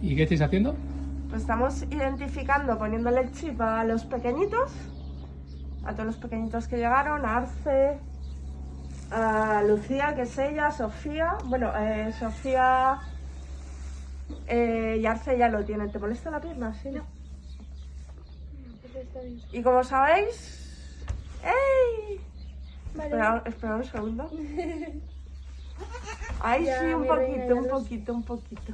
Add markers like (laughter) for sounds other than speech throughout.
¿Y qué estáis haciendo? Pues estamos identificando, poniéndole el chip a los pequeñitos, a todos los pequeñitos que llegaron, a Arce, a Lucía, que es ella, Sofía. Bueno, eh, Sofía eh, y Arce ya lo tienen. ¿Te molesta la pierna? Sí, no. Y como sabéis. ¡Ey! Espera, espera un segundo. (laughs) Ahí Ya, sí, un reina, poquito, ya un los- poquito, un poquito.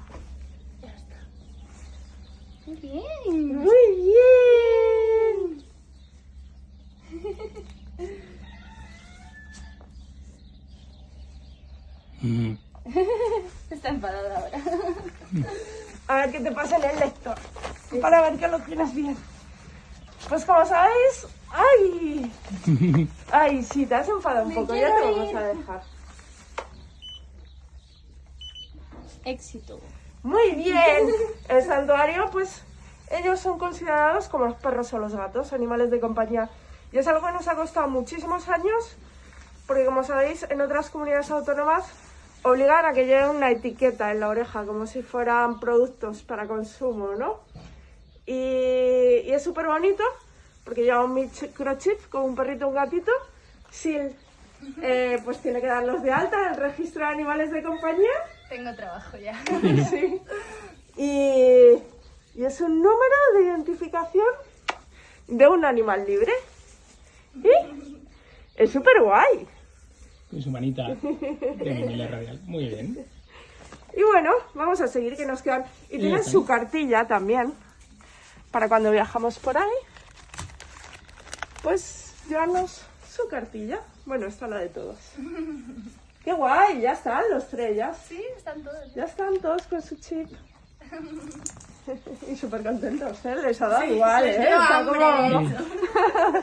Muy bien. ¡Muy (laughs) bien! Está enfadada ahora. A ver qué te pasa en el lector. Para ver que lo tienes bien. Pues como sabéis. ¡Ay! (laughs) ¡Ay, sí! Te has enfadado un Me poco. Ya te vamos a dejar. Éxito. Muy bien. (laughs) El santuario, pues, ellos son considerados como los perros o los gatos, animales de compañía. Y es algo que nos ha costado muchísimos años, porque como sabéis, en otras comunidades autónomas obligan a que lleven una etiqueta en la oreja, como si fueran productos para consumo, ¿no? Y, y es súper bonito, porque lleva un microchip con un perrito y un gatito. Sil, eh, pues tiene que darlos de alta en el registro de animales de compañía. Tengo trabajo ya. (laughs) Sí. Y, y es un número de identificación de un animal libre. ¿Y? Es súper guay. Con su manita de radial. Muy bien. Y bueno, vamos a seguir que nos quedan. Y tienen su cartilla también. Para cuando viajamos por ahí. Pues llevarnos su cartilla. Bueno, esta es la de todos. (laughs) ¡Qué guay! Ya están los tres, ya. Sí, están todos. Ya están todos con su chip. (laughs) y súper contentos, ¿eh? Les ha dado igual, ¿eh? Está como- (laughs)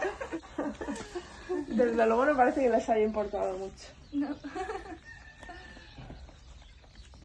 Desde luego no parece que les haya importado mucho. No.